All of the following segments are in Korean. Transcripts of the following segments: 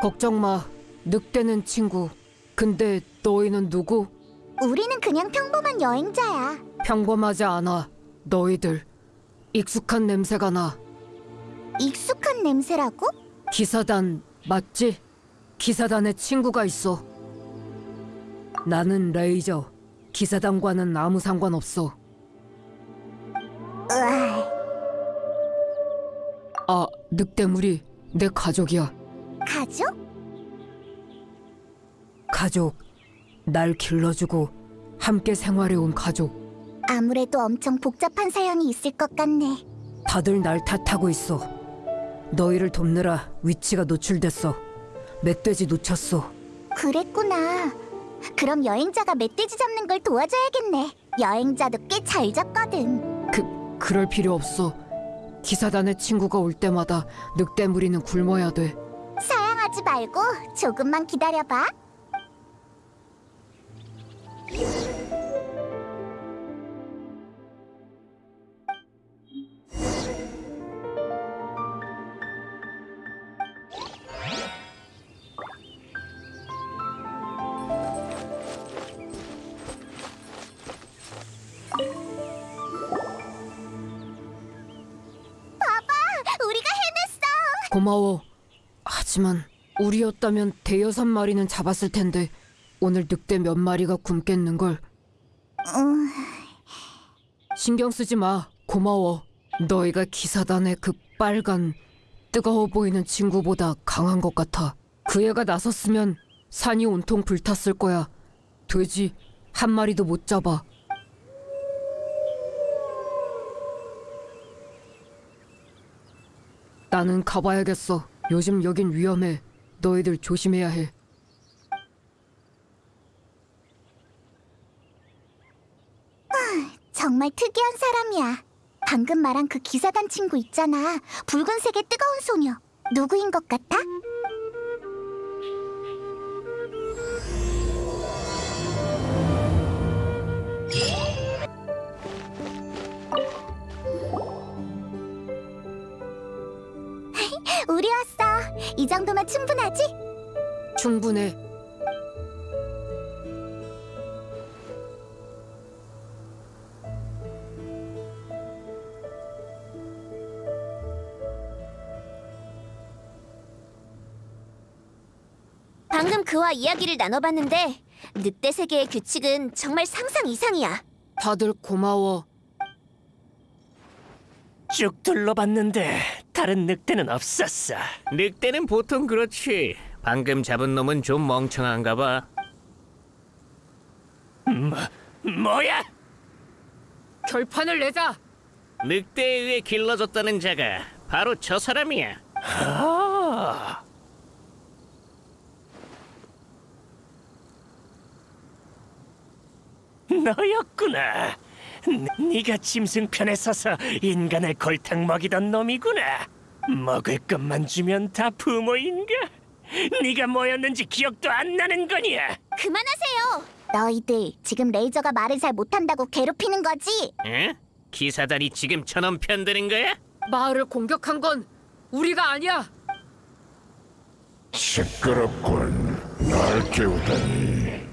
걱정 마. 늑대는 친구. 근데 너희는 누구? 우리는 그냥 평범한 여행자야. 평범하지 않아. 너희들. 익숙한 냄새가 나. 익숙한 냄새라고? 기사단 맞지? 기사단에 친구가 있어. 나는 레이저. 기사단과는 아무 상관없어. 으아, 아, 늑대물이 내 가족이야. 가족? 가족. 날 길러주고 함께 생활해온 가족. 아무래도 엄청 복잡한 사연이 있을 것 같네. 다들 날 탓하고 있어. 너희를 돕느라 위치가 노출됐어. 멧돼지 놓쳤어. 그랬구나. 그럼 여행자가 멧돼지 잡는 걸 도와줘야겠네. 여행자도 꽤 잘 잡거든. 그 그럴 필요 없어. 기사단의 친구가 올 때마다 늑대무리는 굶어야 돼. 사양하지 말고 조금만 기다려봐. 고마워. 하지만 우리였다면 대여섯 마리는 잡았을 텐데 오늘 늑대 몇 마리가 굶겠는 걸. 음, 신경 쓰지 마. 고마워. 너희가 기사단의 그 빨간 뜨거워 보이는 친구보다 강한 것 같아. 그 애가 나섰으면 산이 온통 불탔을 거야. 돼지 한 마리도 못 잡아. 나는 가봐야겠어. 요즘 여긴 위험해. 너희들 조심해야 해. 정말 특이한 사람이야. 방금 말한 그 기사단 친구 있잖아. 붉은색의 뜨거운 소녀. 누구인 것 같아? 충분해. 방금 그와 이야기를 나눠봤는데 늑대 세계의 규칙은 정말 상상 이상이야. 다들 고마워. 쭉 둘러봤는데 다른 늑대는 없었어. 늑대는 보통 그렇지. 방금 잡은 놈은 좀 멍청한가 봐. 뭐야? 결판을 내자. 늑대에 의해 길러졌다는 자가 바로 저 사람이야. 아, 너였구나. 네- 네가 짐승 편에 서서 인간을 골탕 먹이던 놈이구나. 먹을 것만 주면 다 부모인가? 네가 뭐였는지 기억도 안 나는 거냐? 그만하세요. 너희들 지금 레이저가 말을 잘 못한다고 괴롭히는 거지? 응? 기사단이 지금 저놈 편드는 거야? 마을을 공격한 건 우리가 아니야. 시끄럽군. 날 깨우다니.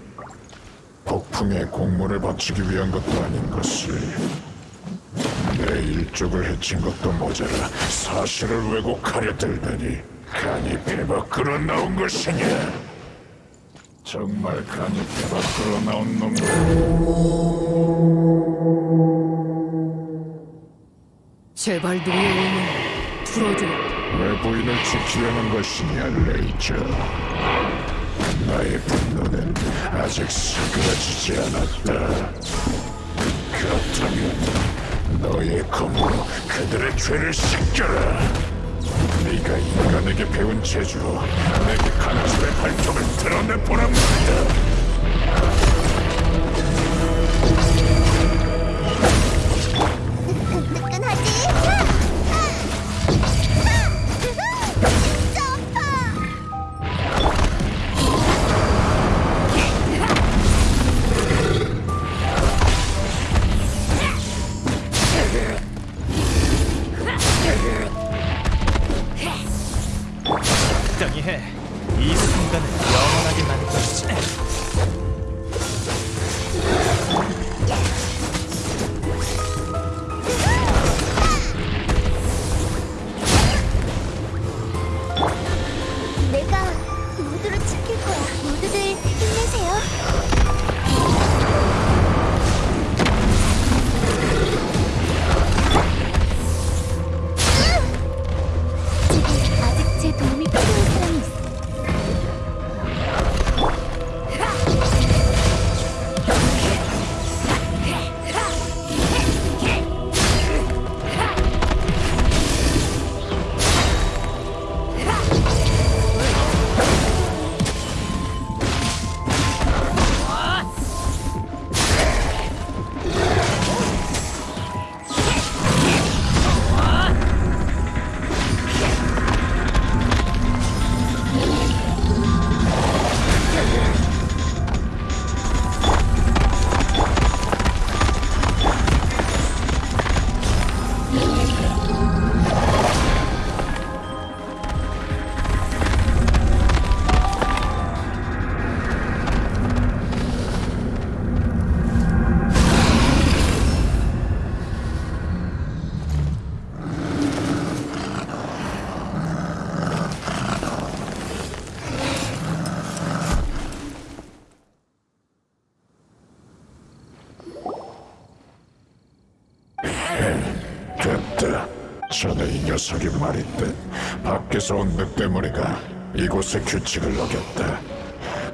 폭풍에 공문을 바치기 위한 것도 아닌 것을. 내 일족을 해친 것도 모자라 사실을 왜곡하려 들다니 간이 배 밖으로 나온 것이냐? 정말 간이 배 밖으로 나온 놈들. 제발 너의 몸을 풀어줘. 왜 부인을 지키려는 것이냐, 레이저? 나의 분노는 아직 사그라지지 않았다. 그렇다면 너의 검으로 그들의 죄를 씻겨라. 네가 인간에게 배운 재주로 내게 강집의 발톱을 드러내보란 말이다. 전에 이 녀석이 말했듯 밖에서 온 늑대머리가 이곳의 규칙을 어겼다.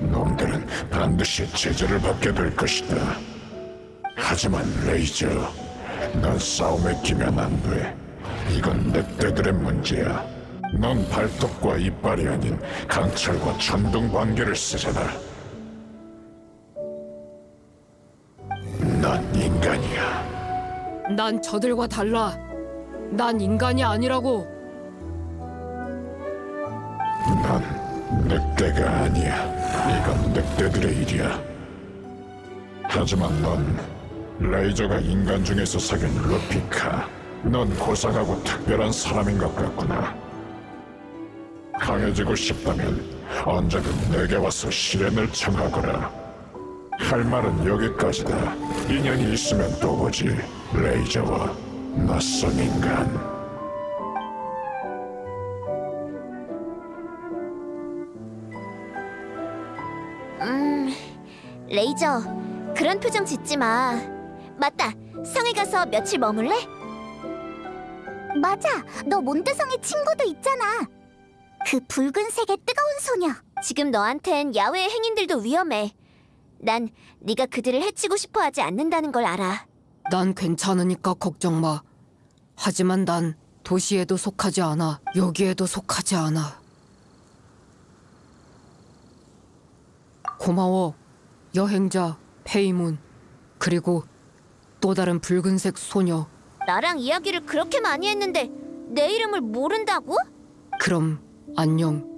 놈들은 반드시 제재를 받게 될 것이다. 하지만 레이저, 넌 싸움에 끼면 안 돼. 이건 늑대들의 문제야. 넌 발톱과 이빨이 아닌 강철과 천둥 관계를 쓰잖아. 넌 인간이야. 난 저들과 달라. 난 인간이 아니라고. 넌 늑대가 아니야. 이건 늑대들의 일이야. 하지만 넌 레이저가 인간 중에서 사귄 루피카. 넌 고상하고 특별한 사람인 것 같구나. 강해지고 싶다면 언제든 내게 와서 시련을 청하거라. 할 말은 여기까지다. 인연이 있으면 또 보지. 레이저와 낯선 인간. 레이저, 그런 표정 짓지 마. 맞다. 성에 가서 며칠 머물래? 맞아. 너 몬드성의 친구도 있잖아. 그 붉은색의 뜨거운 소녀. 지금 너한텐 야외의 행인들도 위험해. 난 네가 그들을 해치고 싶어 하지 않는다는 걸 알아. 난 괜찮으니까 걱정 마. 하지만 난 도시에도 속하지 않아. 여기에도 속하지 않아. 고마워. 여행자 페이문. 그리고 또 다른 붉은색 소녀. 나랑 이야기를 그렇게 많이 했는데 내 이름을 모른다고? 그럼 안녕.